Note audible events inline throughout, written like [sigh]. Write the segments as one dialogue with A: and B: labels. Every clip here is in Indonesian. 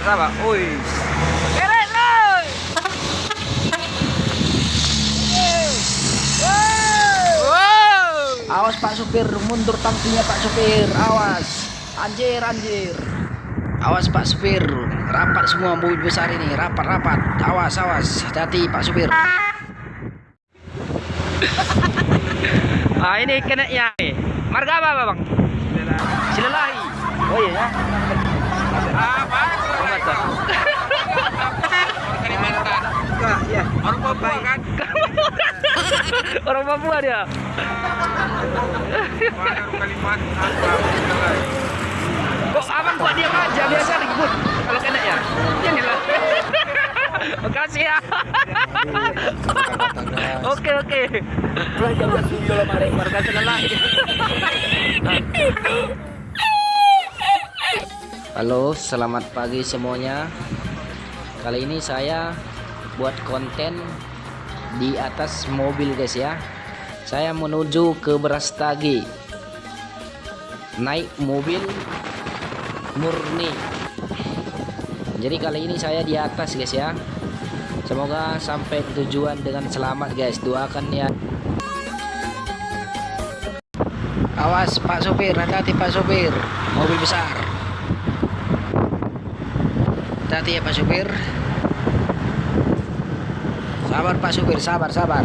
A: sabar sabar.
B: Awas Pak Supir, mundur tangkinya Pak Supir. Awas. Anjir, anjir. Awas Pak Supir. Rapat semua mobil besar ini, rapat-rapat. Awas, awas. Hati-hati Pak Supir. [laughs]
A: Ah ini kena ya. Marga apa bang? Silalahi.
B: Oh iya ya.
A: Apa? Kalimantan. Kalimantan.
B: Iya.
A: Orang Papua kan? [laughs] Orang Papua dia. Kok abang kok diam aja biasa ribut kalau kena ya? Ini lah. [laughs] Makasih ya. [laughs] Oke oke. Warga selalah.
B: Halo, selamat pagi semuanya. Kali ini saya buat konten di atas mobil guys ya. Saya menuju ke Brastagi. Naik mobil murni. Jadi kali ini saya di atas guys ya. Semoga sampai tujuan dengan selamat guys. Doakan ya. Awas Pak Sopir, hati-hati Pak Sopir. Mobil besar. Hati-hati ya Pak Supir. Sabar Pak Supir, sabar, sabar.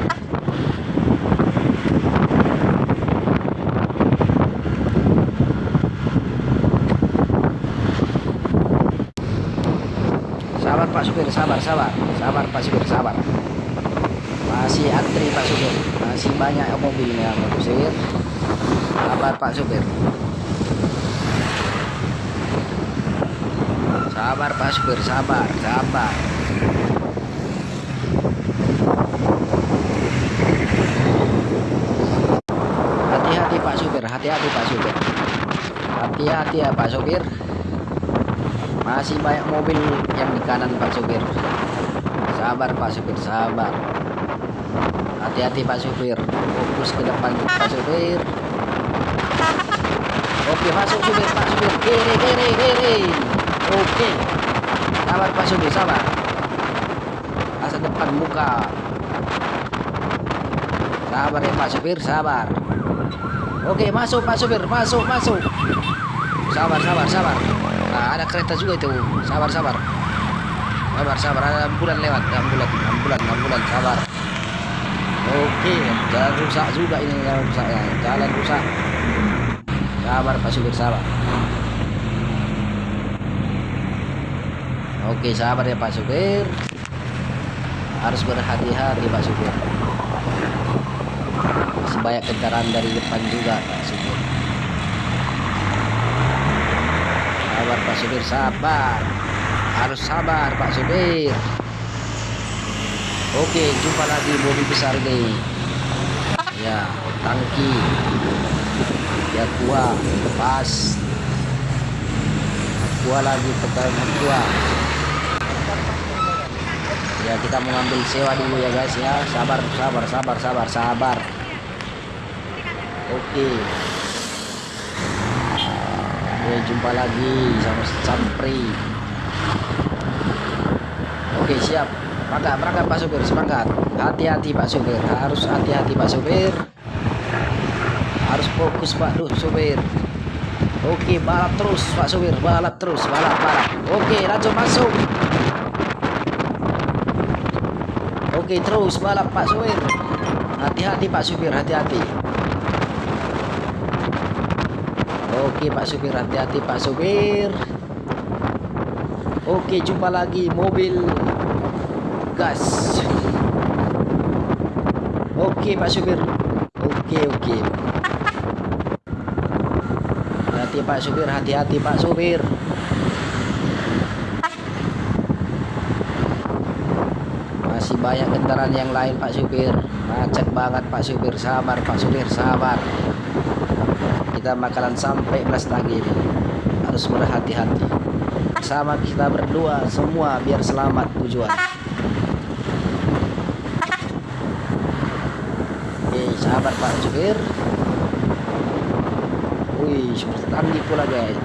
B: Sabar Pak Supir, sabar, sabar. Sabar Pak Supir, sabar. Masih antri Pak Supir. Masih banyak mobil yang Pak Supir. Sabar Pak Supir. Sabar Pak Supir, sabar, sabar. Hati-hati Pak Supir, hati-hati Pak Supir. Hati-hati ya Pak Supir. Masih banyak mobil yang di kanan Pak Supir. Sabar Pak Supir, sabar. Hati-hati Pak Supir. Fokus ke depan Pak Supir. Oke, masuk supir, Pak Supir. Kiri, kiri, kiri. Oke. Sabar Pak Supir, sabar. Masa depan muka. Sabar ya Pak Supir, sabar. Oke, masuk Pak Supir, masuk, masuk. Sabar, sabar, sabar. Nah, ada kereta juga itu. Sabar, sabar. Sabar, sabar. Ada ambulan lewat, ambulan, ambulan, ambulan, sabar. Oke, jalan rusak juga ini jalan rusak ya. Jalan rusak. Sabar Pak Supir, sabar. Oke, sabar ya Pak Supir. Harus berhati-hati Pak Supir. Masih banyak kendaraan dari depan juga Pak Supir. Sabar Pak Supir, sabar. Harus sabar Pak Supir. Oke, jumpa lagi mobil besar ini. Ya, tangki. Ya tua, lepas. Tua lagi tekan tua ya kita mengambil sewa dulu ya guys ya. Sabar sabar sabar sabar sabar. Oke. Oke jumpa lagi sama Sampri. Oke siap. Berangkat berangkat Pak Supir semangat. Hati-hati Pak Supir. Harus hati-hati Pak Supir. Harus fokus Pak Duh Supir. Oke balap terus Pak Supir. Balap terus balap balap. Oke lanjut masuk Oke terus balap Pak Supir Hati-hati Pak Supir hati-hati. Oke Pak Supir hati-hati Pak Supir. Oke jumpa lagi mobil gas. Oke Pak Supir. Oke oke. Hati Pak Supir hati-hati Pak Supir masih banyak kendaraan yang lain Pak Supir. Macet banget Pak Supir. Sabar Pak Supir sabar. Kita bakalan sampai belas lagi ini harus berhati-hati. Sama kita berdua semua biar selamat tujuan. Oke sabar Pak Supir. Wih seperti pula guys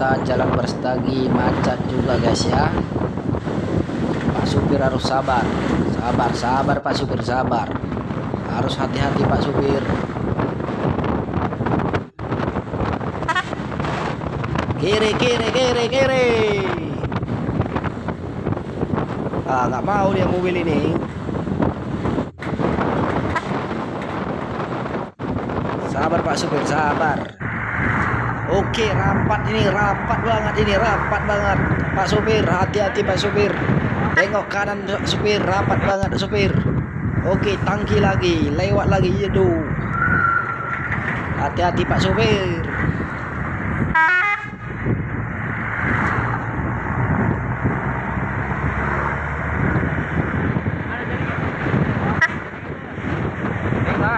B: kemacetan jalan Berstagi macet juga guys ya. Pak supir harus sabar. Sabar sabar Pak supir sabar. Harus hati-hati Pak supir. Kiri kiri kiri kiri. Ah nggak mau dia mobil ini. Sabar Pak supir sabar oke rapat ini rapat banget ini rapat banget. Pak supir hati-hati Pak supir. Tengok kanan supir rapat banget supir. Oke tangki lagi lewat lagi itu hati-hati Pak supir.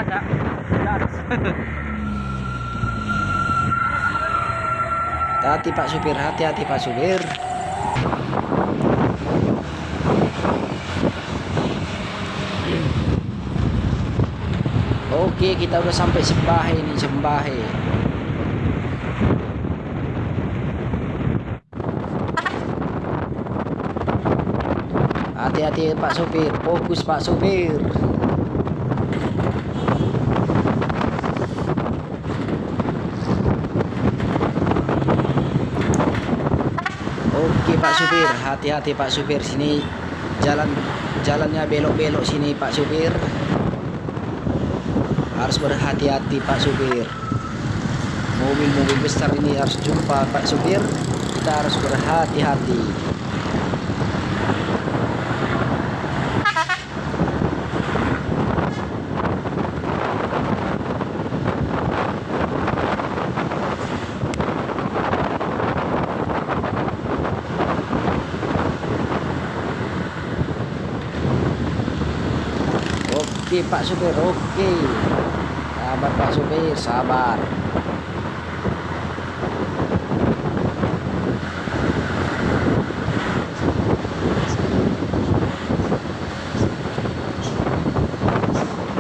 A: Ada. [laughs] Enggak ada. [laughs]
B: hati Pak supir hati-hati Pak supir. Oke kita udah sampai Sembahe nih Sembahe. Hati-hati Pak supir. Fokus Pak supir Oke Pak Supir, hati-hati Pak Supir sini jalan jalannya belok-belok sini Pak Supir. Harus berhati-hati Pak Supir. Mobil-mobil besar ini harus jumpa Pak Supir. Kita harus berhati-hati. Oke Pak Supir, oke. Sabar Pak Supir, sabar.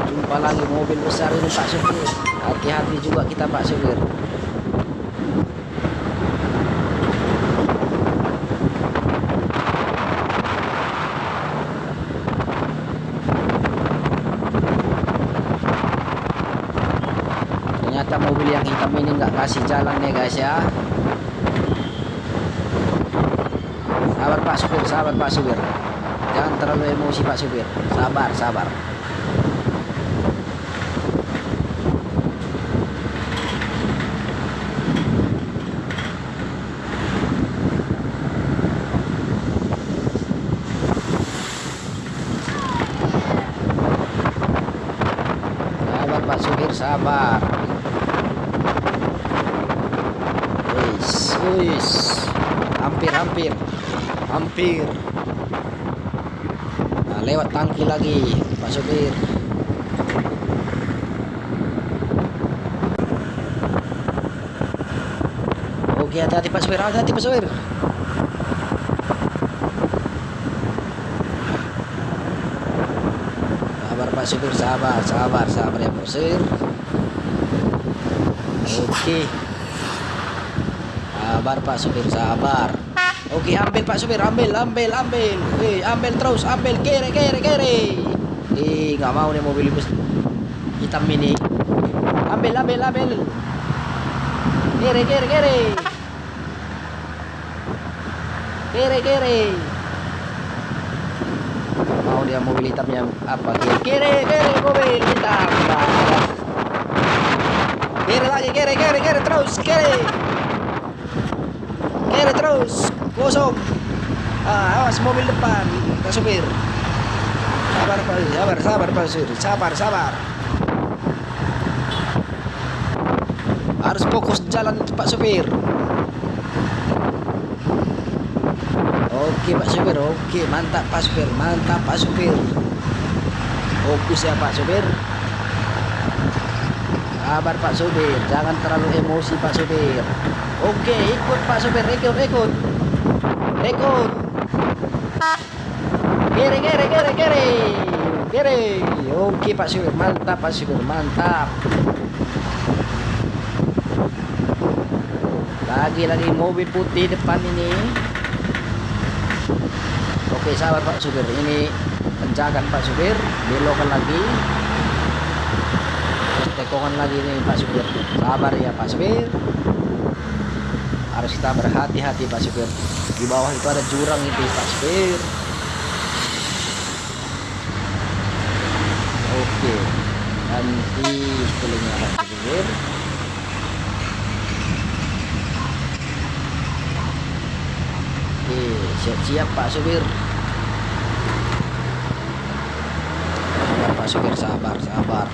B: Jumpa lagi mobil besar ini Pak Supir. Hati-hati juga kita Pak Supir. Ternyata mobil yang hitam ini nggak kasih jalan ya guys ya. Sabar Pak Supir, sabar Pak Supir. Jangan terlalu emosi Pak Supir. Sabar, sabar. Sabar Pak Supir, sabar. Wis, wis. Hampir, hampir. Hampir. Nah, lewat tangki lagi, Pak Supir. Oke, hati-hati Pak Supir, hati-hati Pak Supir. Sabar Pak Supir, sabar, sabar, sabar ya Pak Supir. Oke. Sabar Pak Supir, sabar. Oke, ambil Pak Supir, ambil, ambil, ambil. Eh, ambil terus, ambil kiri, kiri, kiri. Eh, nggak mau nih mobil bus hitam ini. Ambil, ambil, ambil. Kiri, kiri, kiri. Kiri, kiri. Mau dia mobil hitamnya apa? Kiri, kiri, kiri mobil hitam. Kiri lagi, kiri, kiri, kiri terus, kiri. Kiri terus, kosong. Ah, awas mobil depan, Pak supir. Sabar, Pak, sabar, sabar, Pak. Sabar, sabar. Harus fokus jalan Pak supir. Oke Pak supir, oke mantap Pak supir, mantap Pak supir. Fokus ya Pak supir. Sabar Pak supir, jangan terlalu emosi Pak supir. Oke, ikut Pak supir, ikut, ikut. Ikut. Kiri, kiri, kiri, kiri. Kiri. Oke Pak supir, mantap Pak supir, mantap. lagi lagi mobil putih depan ini oke sabar pak supir ini penjagaan pak supir belokan lagi Tekongan lagi nih pak supir. Sabar ya pak supir. Harus kita berhati-hati pak supir. Di bawah itu ada jurang itu pak supir. Oke nanti sekelilingnya pak supir. Oke, siap-siap Pak Supir. Pak Supir, sabar, sabar.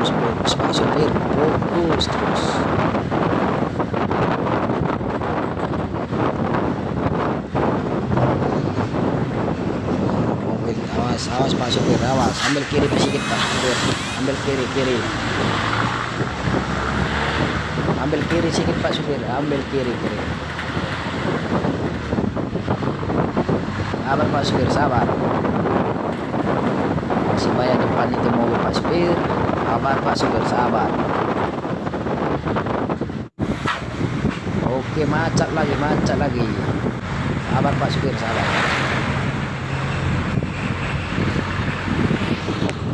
B: Fokus Pak Supir, fokus terus. Mobil, awas, awas Pak Supir, awas. Ambil kiri sedikit Pak Supir, ambil kiri, kiri. Ambil kiri sedikit Pak Supir, ambil kiri, kiri. Sabar Pak Supir, sabar. Masih banyak depan itu mobil Pak Supir. Sabar Pak Supir, sabar. Oke, macet lagi, macet lagi. Sabar Pak Supir, sabar.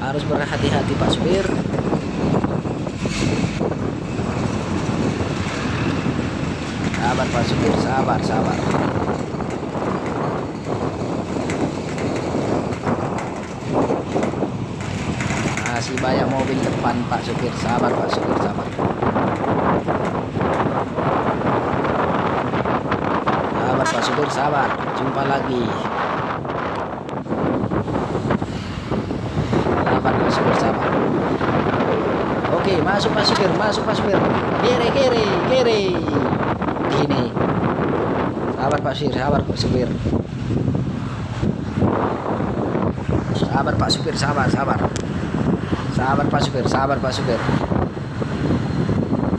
B: Harus berhati-hati Pak Supir. Sabar Pak Supir, sabar, sabar. Masih mobil depan Pak Supir, sabar Pak Supir, sabar. Sabar Pak Supir, sabar. Jumpa lagi. Sabar Pak Supir, sabar. Oke, masuk Pak Supir, masuk Pak Supir. Kiri, kiri, kiri. Gini. Sabar Pak Supir, sabar Pak Supir. Sabar Pak Supir, sabar, sabar. Sabar Pak Supir, sabar Pak Supir.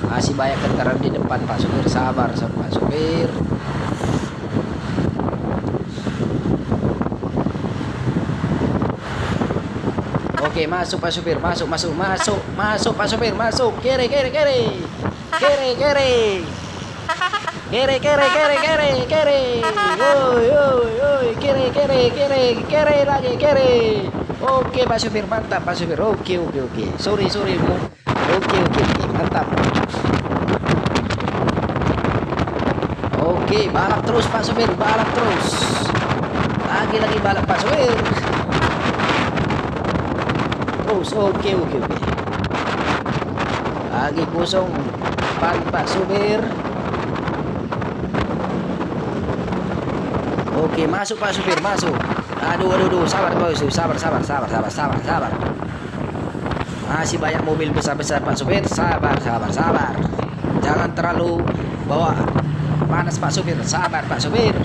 B: Masih banyak kendaraan di depan Pak Supir, sabar Pak Supir. Oke, masuk Pak Supir, masuk, masuk, masuk, masuk Pak Supir, masuk. Kiri, kiri, kiri. Kiri, kiri. Kiri, kiri, kiri, kiri, kiri. Oi, oi, oi, kiri, kiri, kiri, kiri lagi, kiri. Oke, Pak Supir, mantap Pak Supir. Oke, oke, oke. Sorry, sorry, Bu. Oke, oke, oke, mantap. Oke, balap terus Pak Supir, balap terus. Lagi-lagi balap Pak Supir. Terus, oke, oke, oke. Lagi kosong ban Pak Supir. Oke, masuk Pak Supir, masuk. Aduh, aduh, aduh, sabar Pak Supir, sabar, sabar, sabar, sabar, sabar, sabar. Masih banyak mobil besar-besar Pak Supir, sabar, sabar, sabar. Jangan terlalu bawa panas Pak Supir, sabar Pak Supir.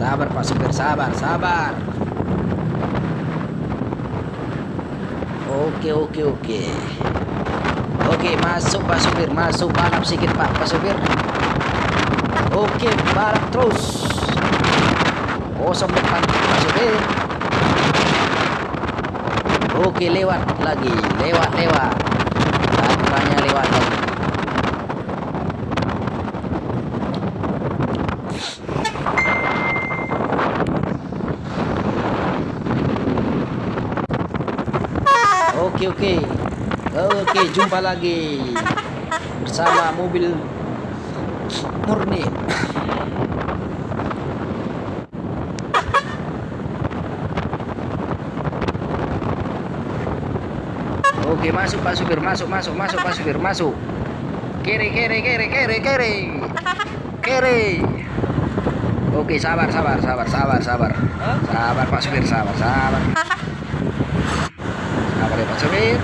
B: Sabar Pak Supir, sabar, sabar. Oke, oke, oke. Oke, masuk Pak Supir, masuk balap sedikit Pak, Pak Supir. Oke, balap terus. Kosong depan Pak Supir. Oke, lewat lagi, lewat, lewat. Tangannya lewat lagi. Oke, oke. Oke, jumpa lagi bersama mobil murni. Oke, masuk Pak Supir, masuk, masuk, masuk Pak Supir, masuk. Kiri, kiri, kiri, kiri, kiri. Kiri. Oke, sabar, sabar, sabar, sabar, sabar. Sabar Pak Supir, sabar, sabar. Sabar ya Pak Supir.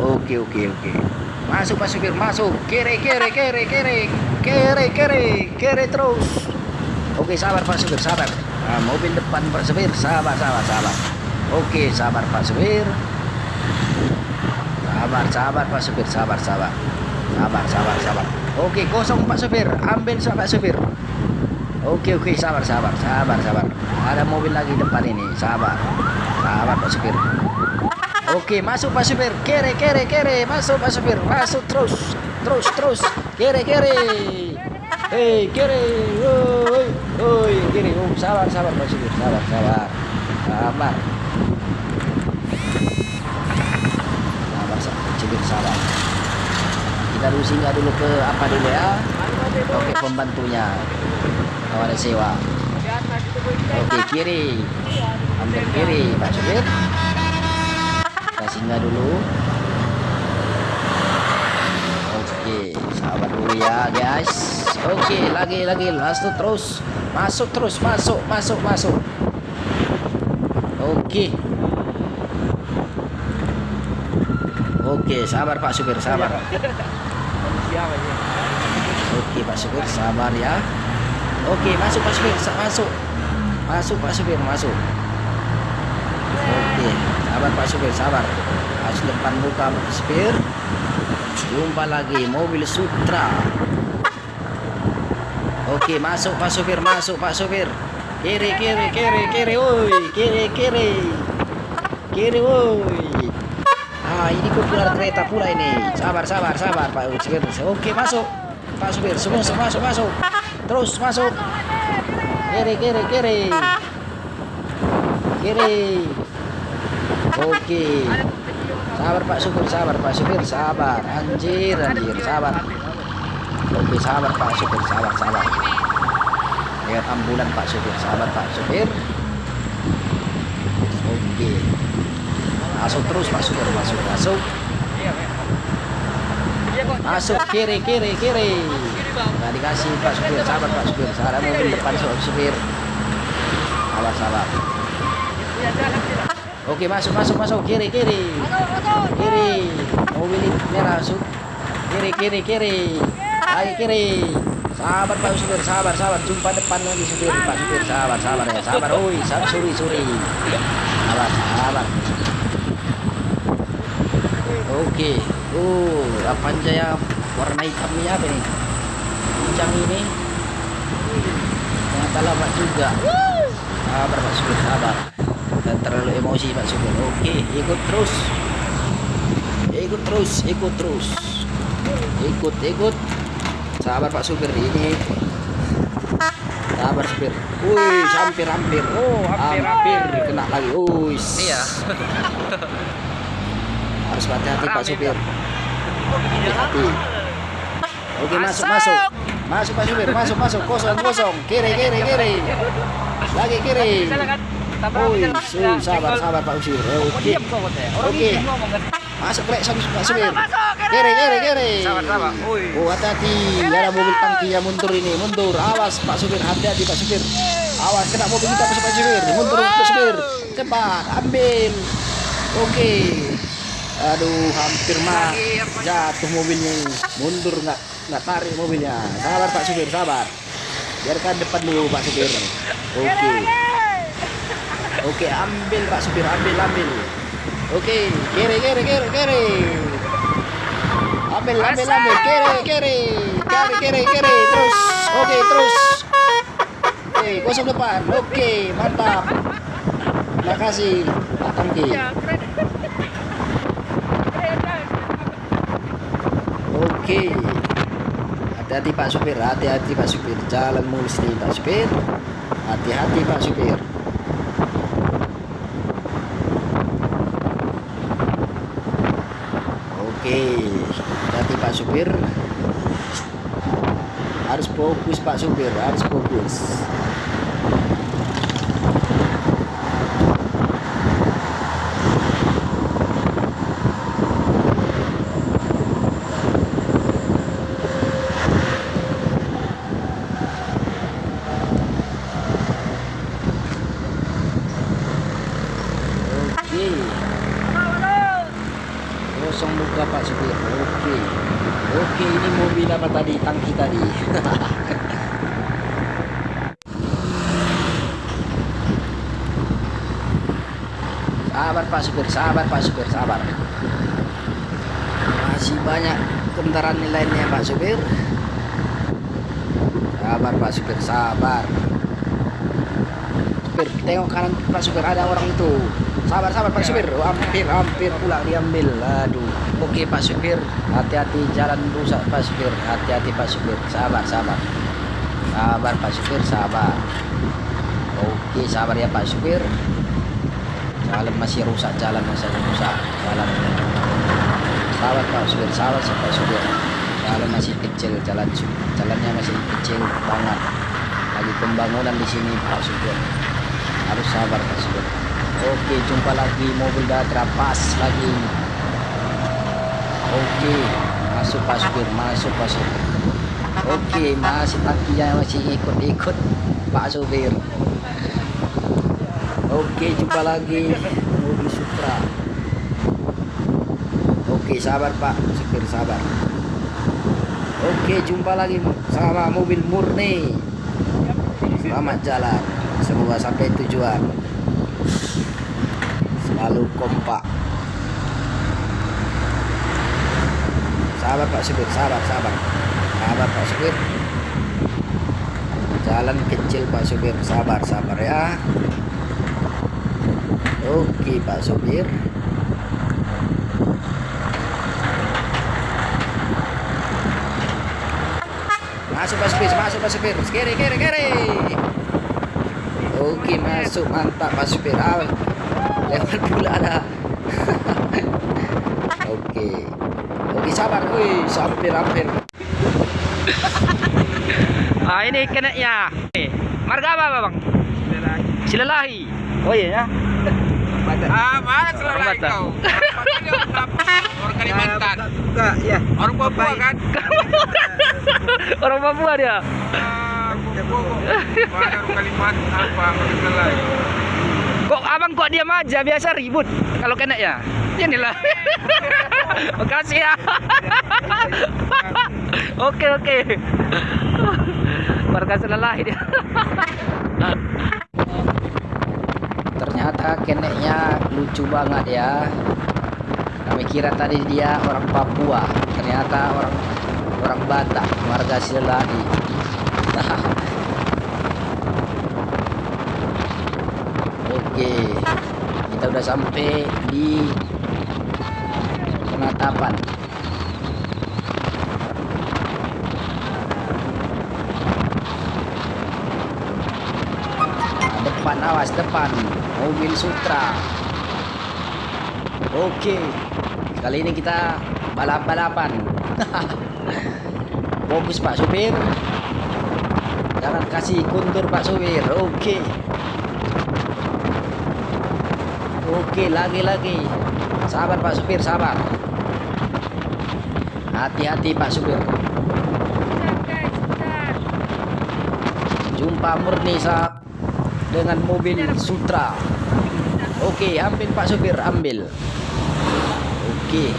B: Oke, oke, oke. Masuk Pak Supir, masuk. Kiri, kiri, kiri, kiri. Kiri, kiri, kiri terus. Oke, sabar Pak Supir, sabar. Nah, mobil depan Pak Supir, sabar, sabar, sabar. Oke, sabar Pak Supir. Sabar, sabar Pak Supir, sabar, sabar. Sabar, sabar, sabar. Oke, kosong Pak Supir. Ambil Pak Supir. Oke, oke, sabar, sabar, sabar, sabar. Ada mobil lagi depan ini, sabar. sabar Pak Supir oke masuk Pak Supir kere kere kere masuk Pak Supir masuk terus terus terus kere kere hei kere woi woi kiri oh, sabar sabar Pak Supir sabar sabar sabar Kita dulu singgah dulu ke apa dulu ya. Oke pembantunya. Kawan sewa. Oke kiri. Ambil kiri. Pak Supir Kita singgah dulu. Oke Sabar dulu ya guys. Oke lagi lagi. Langsung terus. Masuk terus. Masuk masuk masuk. Oke Oke sabar Pak Supir sabar Oke Pak Supir sabar ya Oke masuk Pak Supir Masuk Masuk Pak Supir, masuk. Oke, sabar Pak Supir, sabar. Masuk depan buka Pak Supir. Jumpa lagi mobil Sutra. Oke, masuk Pak Supir, masuk Pak Supir. Kiri, kiri, kiri, kiri, woi, kiri, kiri. Kiri, woi. Ini keluar kereta pula ini. Sabar, sabar, sabar Pak Supir. Oke, masuk. Pak Supir, masuk, masuk, masuk. Terus masuk. Kiri kiri kiri. Kiri. Oke. Sabar pak supir sabar pak supir sabar. Anjir anjir sabar. Oke sabar pak supir sabar sabar. Lihat ambulan pak supir. Sabar pak supir. Oke masuk terus pak supir masuk masuk. Masuk kiri kiri kiri. Nggak dikasih pak supir. Sabar pak supir. Sabar mobil depan pak supir. Sabar sabar. Oke masuk masuk masuk. Kiri kiri. Kiri. Mobil merah masuk kiri kiri kiri. Lagi kiri. Sabar pak supir. Sabar sabar. Jumpa depan lagi supir pak supir. Sabar sabar ya. Sabar. Oi sabar. Suri suri. Sabar sabar oke uh apa jaya warna hitam ini apa nih kencang ini. Ternyata lama juga. Sabar Pak Supir sabar. Dan terlalu emosi Pak Supir oke ikut terus. Ikut terus ikut terus. Ikut ikut. Sabar Pak Supir ini. Sabar supir. Wih hampir hampir.
A: Oh, hampir,
B: hampir
A: hampir.
B: kena lagi. Wih
A: Iya. [laughs]
B: harus hati-hati Pak supir. Hati-hati. Oke masuk masuk. masuk. Pak supir. Masuk masuk. Kosong kosong. Kiri kiri kiri. Lagi kiri. Woi, su, sabar sabar Pak supir oke. Oke. masuk Pak supir. Pak supir.
A: kiri.
B: kiri kiri.
A: Sabar, sabar.
B: Oh hati-hati. Ada mobil tangki yang mundur ini. Mundur. Awas Pak supir. Hati-hati Pak supir. Awas kena mobil kita Pak supir. Mundur Pak supir. Cepat ambil. Oke aduh hampir mah jatuh mobilnya ini. mundur nggak nggak tarik mobilnya. Sabar Pak supir sabar. Biarkan depan dulu Pak supir. Oke. Oke ambil Pak supir ambil ambil. Oke kiri kiri kiri kiri. Ambil ambil ambil. Kiri kiri. Kiri kiri kiri. Terus. Oke terus. Oke kosong depan. Oke mantap. Terima kasih Pak Tangki oke. Hati-hati Pak supir. Hati-hati Pak supir. Jalan mulus nih Pak supir. Hati-hati Pak supir. Oke. Hati-hati Pak supir. Harus fokus Pak supir. Harus fokus oke kosong luka Pak supir oke oke ini mobil apa tadi? Tangki tadi. [laughs] Sabar Pak supir sabar Pak supir sabar. Masih banyak kendaraan lainnya Pak supir. Sabar Pak supir sabar. Supir tengok kanan pak supir ada orang itu. Sabar sabar pak supir. Hampir hampir pula diambil. Aduh oke pak supir. Hati-hati jalan rusak pak supir. Hati-hati pak supir. Sabar sabar. Sabar pak supir sabar. Oke sabar ya pak supir. Jalan masih rusak jalan masih rusak jalan. Sabar pak supir sabar pak supir. Jalan masih kecil jalan jalannya masih kecil banget. Lagi pembangunan di sini Pak Supir. Harus sabar Pak Supir. Oke jumpa lagi mobil Datra pas lagi oke masuk Pak Supir masuk Pak Supir oke masih tangkinya masih ikut-ikut Pak Supir oke jumpa lagi mobil Supra oke sabar Pak Supir sabar Oke, jumpa lagi sama mobil murni. Selamat jalan. Semoga sampai tujuan. Selalu kompak. Sabar Pak Supir, sabar, sabar. Sabar Pak Supir. Jalan kecil Pak Supir, sabar, sabar ya. Oke Pak Supir. Masuk Pak Supir, masuk Pak Supir. Kiri, kiri, kiri. Oke, masuk. Mantap Pak Supir. Ah, lewat pula ada. [laughs] Oke. Sabar. Wih, hampir, hampir.
A: Ah ini kena ya. Eh, Marga apa bang? Silalahi. Oh iya ya.
C: Ah, mana
A: Batak.
C: kau? Orang Kalimantan.
D: Enggak, ya.
C: Orang Papua kan? [laughs]
A: Orang Papua dia.
C: Ah. Kok
A: abang kok diam aja biasa ribut kalau kena ya. Inilah. [laughs] Makasih ya. oke oke. Marga Silalahi dia.
B: Ternyata keneknya lucu banget ya. Kami kira tadi dia orang Papua, ternyata orang orang Batak, marga Silani. [laughs] Oke, kita udah sampai di penatapan. Nah, depan awas depan. Mobil Sutra. Oke. Kali ini kita balap-balapan. [laughs] Fokus Pak Supir. Jangan kasih kuntur Pak Supir. Oke. Oke lagi-lagi. Sabar Pak Supir sabar hati-hati Pak Supir jumpa murni saat dengan mobil Sutra. Oke, ambil Pak Supir, ambil. Oke.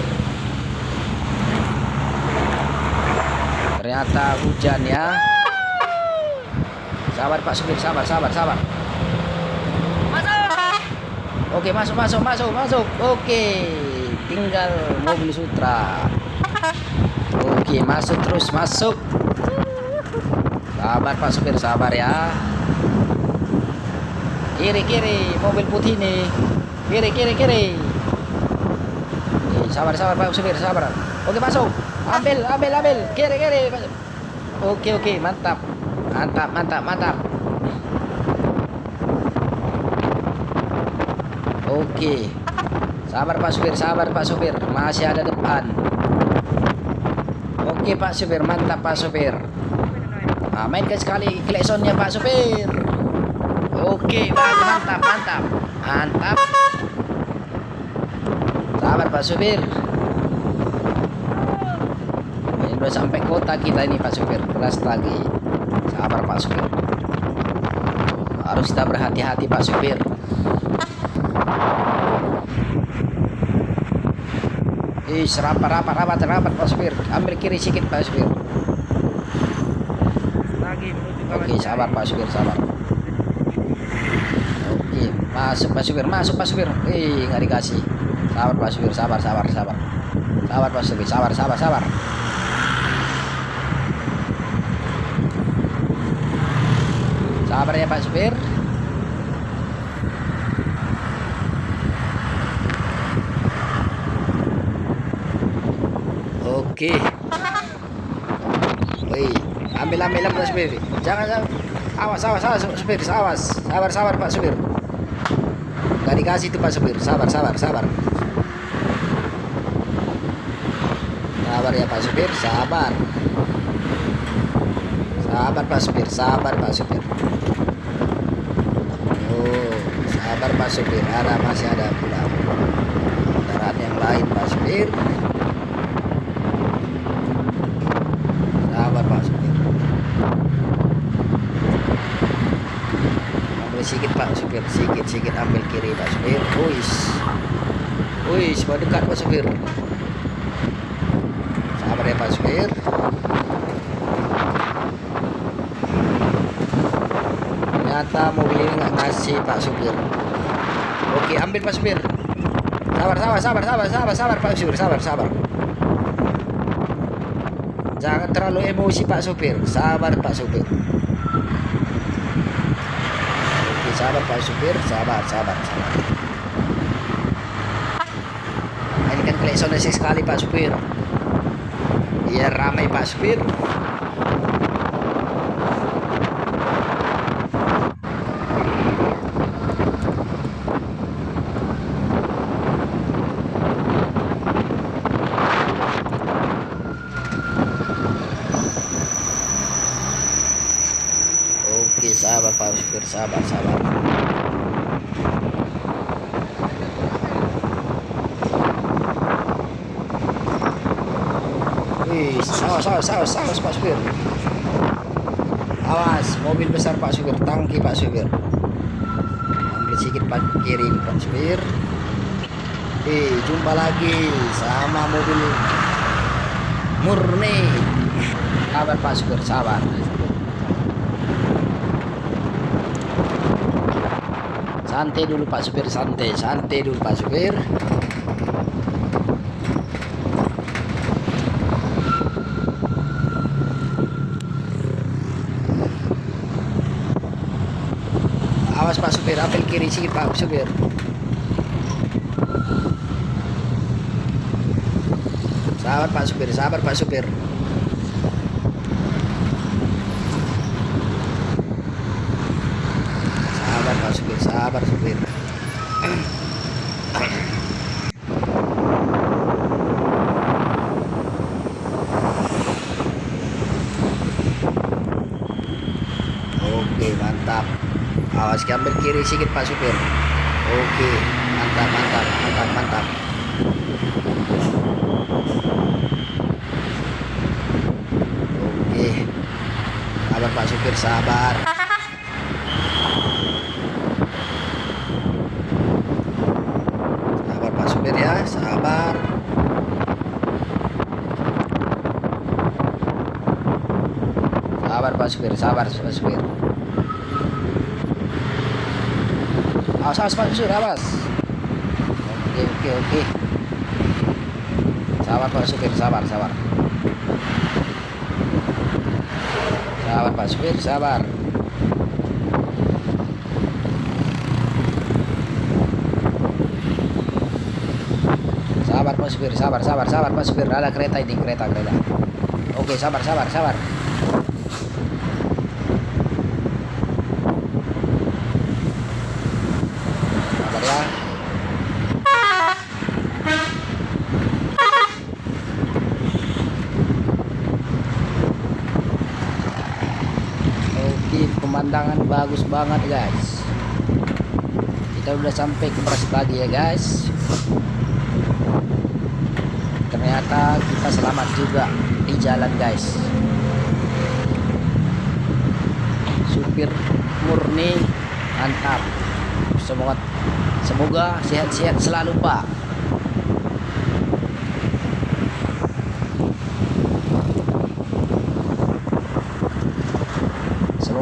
B: Ternyata hujan ya. Sabar Pak Supir, sabar, sabar, sabar. Oke, masuk, masuk, masuk, masuk. Oke, tinggal mobil Sutra. Oke, masuk terus, masuk. Sabar Pak Supir, sabar ya. Kiri kiri mobil putih nih. Kiri kiri kiri. Sabar sabar Pak supir sabar. Oke masuk. Ambil ambil ambil. Kiri kiri. Oke oke mantap. Mantap mantap mantap. Oke. Sabar Pak supir sabar Pak supir. Masih ada depan. Oke Pak supir mantap Pak supir. Nah, mainkan sekali klaksonnya Pak supir. Oke, mantap, mantap, mantap. Sabar Pak Supir. Ini udah sampai kota kita ini Pak Supir. Keras lagi. Sabar Pak Supir. Harus kita berhati-hati Pak Supir. Ih, rapat, rapat, rapat, rapat Pak Supir. Ambil kiri sedikit Pak Supir.
A: Lagi menuju
B: Oke, sabar Pak Supir, sabar. Oke, masuk Pak Supir, masuk Pak Supir. Eh, nggak dikasih. Sabar Pak Supir, sabar, sabar, sabar. Sabar Pak Supir, sabar, sabar, sabar. Sabar ya Pak Supir. Oke. Woi, ambil Pak supir. Jangan jangan. Awas awas awas supir, awas. Sabar sabar Pak supir. Gak dikasih tuh Pak supir. Sabar sabar sabar. Sabar ya Pak supir, sabar. Sabar Pak supir, sabar Pak supir. Oh, sabar Pak supir. Ada masih ada pula kendaraan yang lain Pak supir. Sabar Pak supir. Ambil sedikit Pak supir, sedikit ambil kiri Pak supir. Wis, wis, mau dekat Pak supir. Sabar ya Pak supir. Ternyata mobil ini nggak ngasih Pak supir. Oke, ambil Pak supir. Sabar, sabar, sabar, sabar, sabar, sabar Pak supir, sabar, sabar. Jangan terlalu emosi Pak supir. Sabar Pak supir. Oke, sabar Pak supir, sabar, sabar, sabar. Ini kan klakson sekali Pak supir. Biar ramai Pak supir. Sabar Pak supir, sabar, sabar. Wih, sawas, sawas, sawas Pak supir. Awas, mobil besar Pak supir, tangki Pak supir. Ambil sedikit Pak kiri Pak supir. Eh, jumpa lagi sama mobil murni. Sabar Pak supir, sabar. Santai dulu Pak supir, santai, santai dulu Pak supir. Awas Pak supir, ambil kiri sedikit Pak supir. Sabar Pak supir, sabar Pak supir. Sabar Pak supir, sabar supir. [clears throat] Oke, mantap. Awas ambil kiri sedikit Pak supir. Oke, mantap, mantap, mantap, mantap. Oke. Sabar Pak supir, sabar. Sabar Pak supir ya, sabar. Sabar Pak supir, sabar Pak supir. Awas, awas Pak supir, awas. Oke, oke, oke. Sabar Pak supir, sabar, sabar. Sabar Pak supir, sabar. Sabar Pak supir, sabar, sabar, sabar Pak supir. Ada kereta ini, kereta, kereta. Oke, sabar, sabar. Sabar ya. Oke, pemandangan bagus banget guys. Kita udah sampai ke Pagi ya guys. Ternyata kita selamat juga di jalan guys. Supir murni mantap. Semoga semoga sehat-sehat selalu Pak.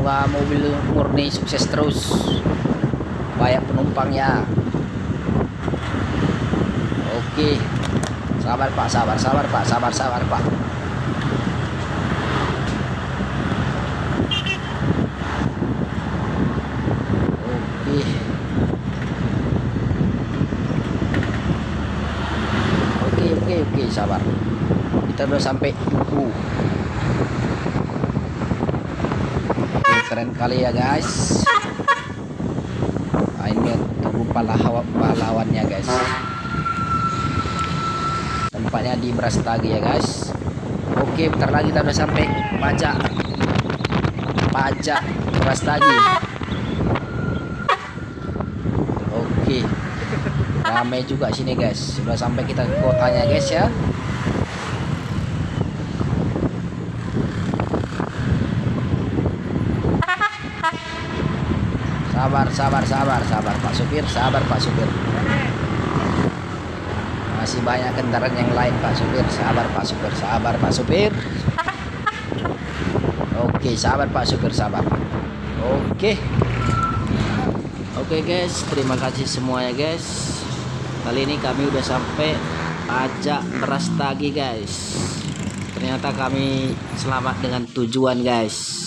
B: Semoga mobil murni sukses terus. Banyak penumpangnya. Oke. Sabar Pak, sabar, sabar Pak, sabar, sabar Pak. Oke. Oke, oke, sabar. Kita udah sampai Duku Oke, keren kali ya guys. Nah, ini tubuh pahlawan pahlawannya guys. Tempatnya di Brastagi ya guys. Oke bentar lagi kita udah sampai pajak pajak Brastagi. Oke. Ramai juga sini guys. Sudah sampai kita ke kotanya guys ya sabar sabar sabar sabar Pak Supir sabar Pak Supir. Masih banyak kendaraan yang lain Pak Supir. Sabar Pak Supir sabar Pak Supir. Oke sabar Pak Supir sabar. Oke. Oke guys. Terima kasih semuanya guys. Kali ini kami udah sampai pajak beras tagi guys. Ternyata kami selamat dengan tujuan guys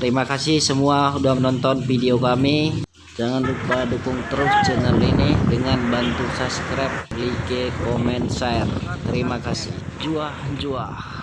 B: Terima kasih semua udah menonton video kami. Jangan lupa dukung terus channel ini dengan bantu subscribe, like, comment, share. Terima kasih. Juah, juah.